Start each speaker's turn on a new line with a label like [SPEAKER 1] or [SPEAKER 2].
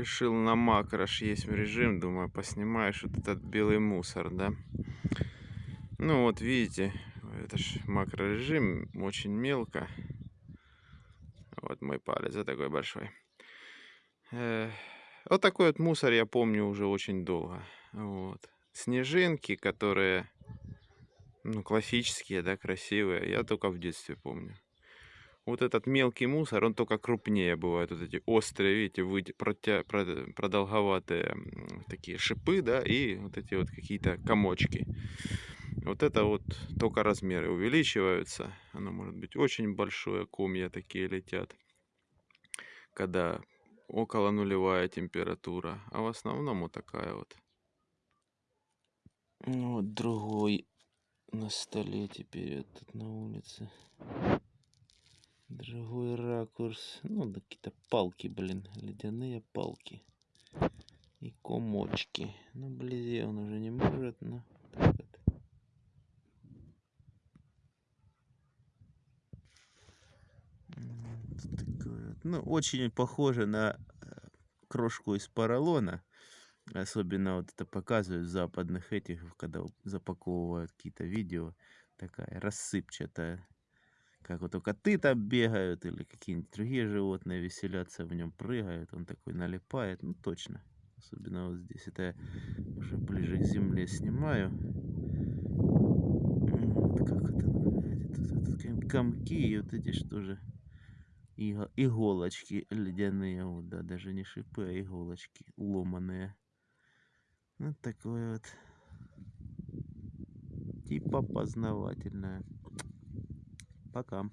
[SPEAKER 1] Решил на макрош есть режим, думаю, поснимаешь вот этот белый мусор, да. Ну вот видите, это ж макрорежим, очень мелко. Вот мой палец, вот такой большой. Вот такой вот мусор я помню уже очень долго. Вот. Снежинки, которые, ну, классические, да, красивые, я только в детстве помню вот этот мелкий мусор, он только крупнее бывает. Вот эти острые, видите, выйти, протя, продолговатые такие шипы, да, и вот эти вот какие-то комочки. Вот это вот только размеры увеличиваются. Оно может быть очень большое, комья такие летят, когда около нулевая температура. А в основном вот такая вот. Ну вот другой на столе теперь этот на улице. Другой ракурс. Ну, какие-то палки, блин. Ледяные палки. И комочки. Ну, вблизи он уже не может, но так вот. Ну, очень похоже на э, крошку из поролона. Особенно вот это показывают западных этих, когда запаковывают какие-то видео. Такая рассыпчатая как вот коты там бегают или какие-нибудь другие животные веселятся в нем, прыгают, он такой налипает, ну точно. Особенно вот здесь, это я уже ближе к земле снимаю. Вот как это называется, тут, тут комки и вот эти что же, иголочки ледяные, вот, да, даже не шипы, а иголочки ломаные. Вот такое вот типа познавательное. Пока.